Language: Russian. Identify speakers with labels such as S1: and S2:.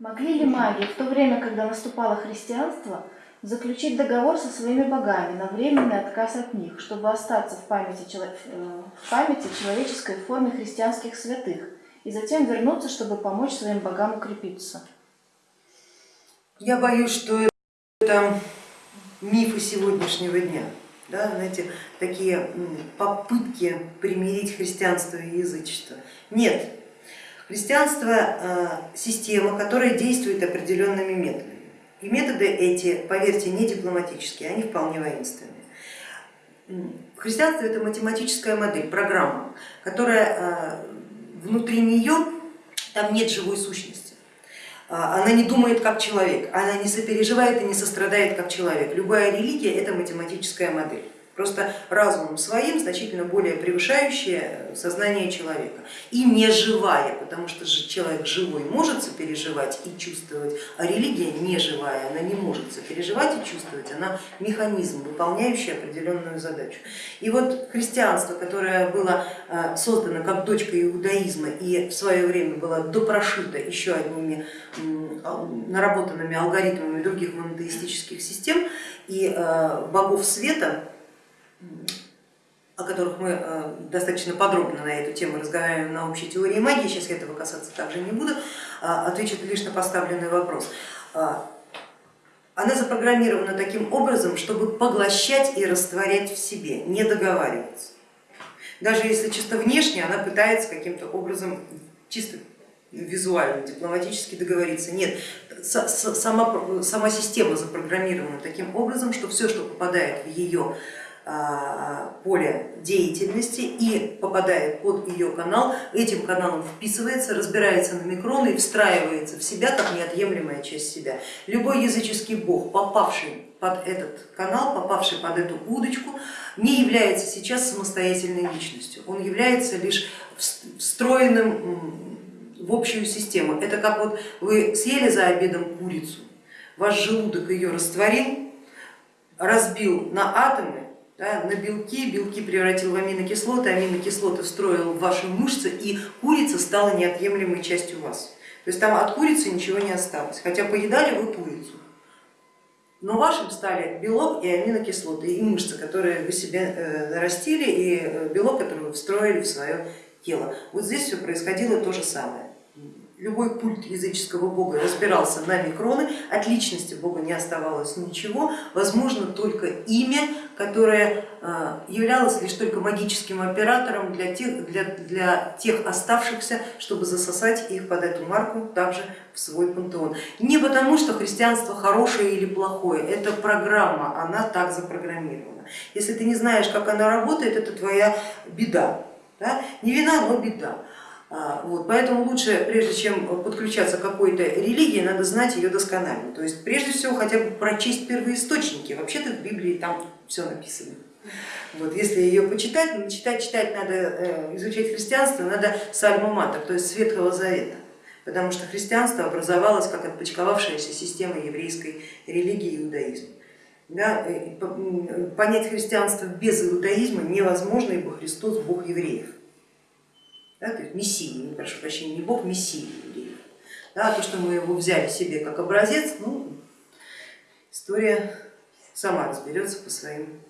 S1: Могли ли маги в то время, когда наступало христианство, заключить договор со своими богами на временный отказ от них, чтобы остаться в памяти, э, в памяти человеческой форме христианских святых, и затем вернуться, чтобы помочь своим богам укрепиться?
S2: Я боюсь, что это мифы сегодняшнего дня. Да, знаете, такие попытки примирить христианство и язычество. Нет, христианство э, система, которая действует определенными методами. И методы эти, поверьте, не дипломатические, они вполне воинственные. Христианство это математическая модель, программа, которая э, внутри нее, там нет живой сущности. А, Она не думает как человек, она не сопереживает и не сострадает как человек. Любая религия это математическая модель, просто разумом своим значительно более превышающая сознание человека и не живая, потому что же человек живой может сопереживать и чувствовать, а религия не живая, она не может сопереживать и чувствовать, она механизм, выполняющий определенную задачу. И вот христианство, которое было э, создано как дочка иудаизма и в свое время было допрошито еще одними наработанными алгоритмами других монотеистических систем и э, богов света, о которых мы э, достаточно подробно на эту тему разговариваем на общей теории магии, сейчас я этого касаться также не буду, а, отвечу лишь на поставленный вопрос. А, Она запрограммирована таким образом, чтобы поглощать и растворять в себе, не договариваться. Даже если чисто внешне она пытается каким-то образом чисто визуально, дипломатически договориться. Нет, сама, сама система запрограммирована таким образом, что все, что попадает в ее поле деятельности и попадает под ее канал, этим каналом вписывается, разбирается на микроны и встраивается в себя как неотъемлемая часть себя. Любой языческий бог, попавший под этот канал, попавший под эту удочку, не является сейчас самостоятельной личностью, он является лишь вс- встроенным в общую систему. Это как вот вы съели за обедом курицу, ваш желудок ее растворил, разбил на атомы, да, на белки, белки превратил в аминокислоты, аминокислоты встроил в ваши мышцы и курица стала неотъемлемой частью вас. То есть там от курицы ничего не осталось, хотя поедали вы курицу. Но вашим стали белок и аминокислоты, и мышцы, которые вы себе э, нарастили, и э, белок, который вы встроили в свое тело. Вот здесь все происходило то же самое. Любой культ языческого бога разбирался на микроны, от личности бога не оставалось ничего, возможно только имя, которое э, являлось лишь только магическим оператором для тех, для, для тех оставшихся, чтобы засосать их под эту марку также в свой пантеон. Не потому, что христианство хорошее или плохое, это программа, она так запрограммирована. Если ты не знаешь, как она работает, это твоя беда. Да? Не вина, но беда. А, Вот, поэтому лучше, прежде чем подключаться к какой-то религии, надо знать ее досконально. То есть прежде всего хотя бы прочесть первоисточники. Вообще-то в Библии там все написано. Вот, если ее почитать, ну, читать, читать надо, э, изучать христианство, надо с альма-матер, то есть с Ветхого Завета. Потому что христианство образовалось как отпочковавшаяся система еврейской религии иудаизма. Да, м, понять христианство без иудаизма невозможно, ибо Христос Бог евреев. Да, то есть Мессия, не прошу прощения, не Бог, Мессия евреев. Да, то, что мы его взяли себе как образец, ну, история сама разберется по своим